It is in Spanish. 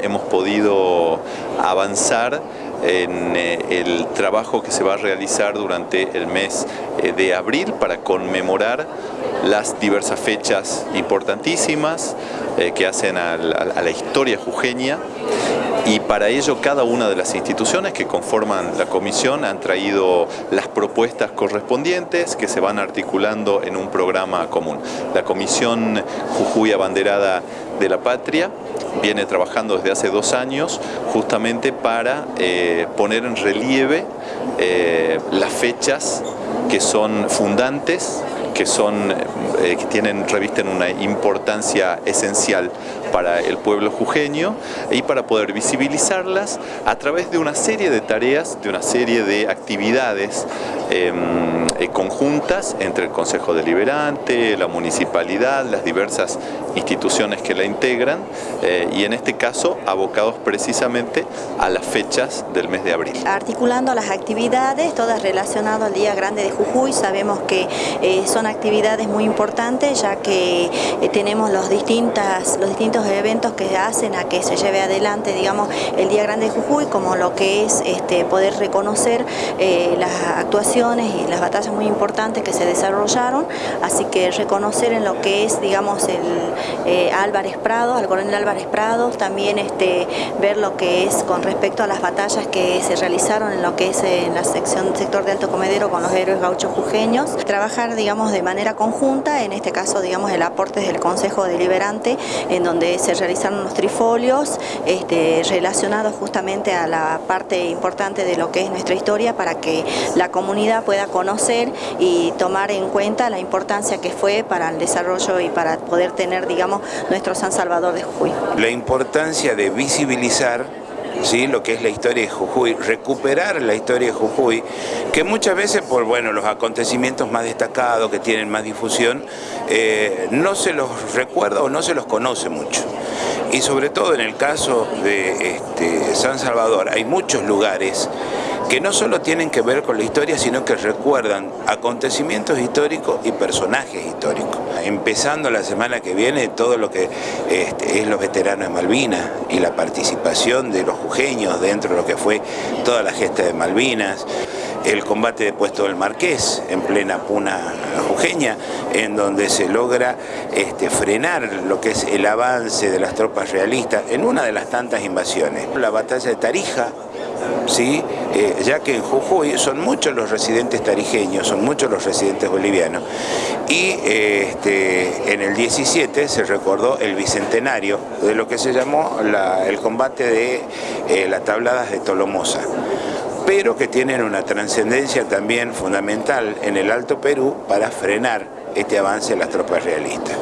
Hemos podido avanzar en eh, el trabajo que se va a realizar durante el mes eh, de abril para conmemorar las diversas fechas importantísimas eh, que hacen a la historia jujeña y para ello cada una de las instituciones que conforman la comisión han traído las propuestas correspondientes que se van articulando en un programa común. La comisión Jujuy Abanderada de la Patria viene trabajando desde hace dos años justamente para eh, poner en relieve eh, las fechas que son fundantes que, son, eh, que tienen, revisten una importancia esencial para el pueblo jujeño y para poder visibilizarlas a través de una serie de tareas, de una serie de actividades em, eh, conjuntas entre el Consejo Deliberante, la municipalidad, las diversas instituciones que la integran eh, y en este caso abocados precisamente a las fechas del mes de abril. Articulando las actividades, todas relacionadas al Día Grande de Jujuy, sabemos que son actividades muy importantes ya que eh, tenemos los, distintas, los distintos eventos que hacen a que se lleve adelante digamos, el Día Grande de Jujuy como lo que es este, poder reconocer eh, las actuaciones y las batallas muy importantes que se desarrollaron, así que reconocer en lo que es digamos, el eh, Álvarez Prado, al coronel Álvarez Prado, también este, ver lo que es con respecto a las batallas que se realizaron en lo que es en la sección sector de Alto Comedero con los héroes gauchos jujeños, trabajar digamos, de manera conjunta, en este caso digamos el aporte del Consejo Deliberante, en donde se realizaron los trifolios este, relacionados justamente a la parte importante de lo que es nuestra historia para que la comunidad pueda conocer y tomar en cuenta la importancia que fue para el desarrollo y para poder tener digamos nuestro San Salvador de Jujuy. La importancia de visibilizar ¿sí? lo que es la historia de Jujuy, recuperar la historia de Jujuy, que muchas veces por bueno, los acontecimientos más destacados, que tienen más difusión, eh, no se los recuerda o no se los conoce mucho. Y sobre todo en el caso de este, San Salvador, hay muchos lugares que no solo tienen que ver con la historia, sino que recuerdan acontecimientos históricos y personajes históricos. Empezando la semana que viene todo lo que este, es los veteranos de Malvinas y la participación de los jujeños dentro de lo que fue toda la gesta de Malvinas, el combate de Puesto del Marqués en plena puna jujeña, en donde se logra este, frenar lo que es el avance de las tropas realistas en una de las tantas invasiones. La batalla de Tarija, ¿sí? Eh, ya que en Jujuy son muchos los residentes tarijeños, son muchos los residentes bolivianos, y este, en el 17 se recordó el bicentenario de lo que se llamó el combate de eh, las tabladas de Tolomosa pero que tienen una trascendencia también fundamental en el Alto Perú para frenar este avance de las tropas realistas.